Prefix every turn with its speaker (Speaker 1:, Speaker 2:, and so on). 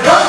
Speaker 1: 날